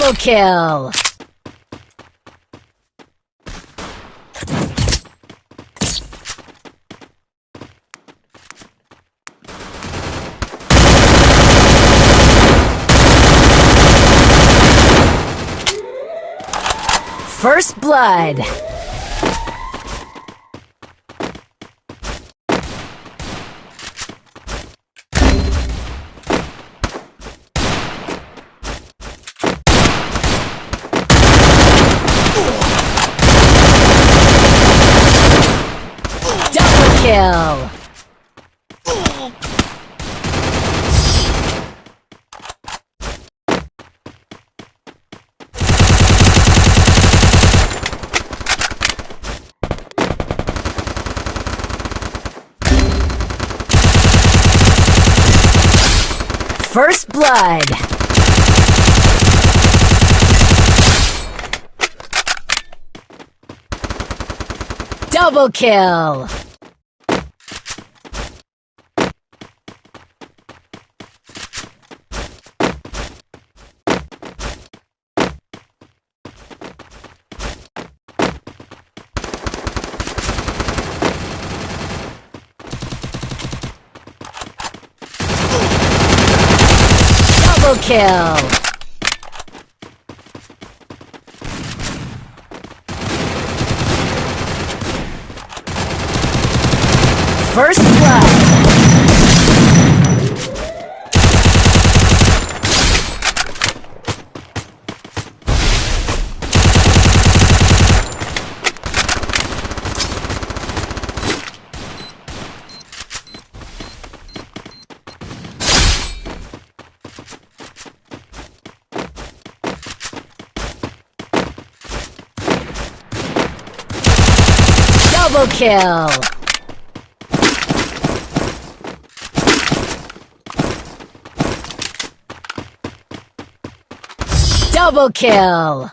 Double kill! First Blood! Double kill! First Blood! Double kill! Double kill! First blood! Double kill! Double kill!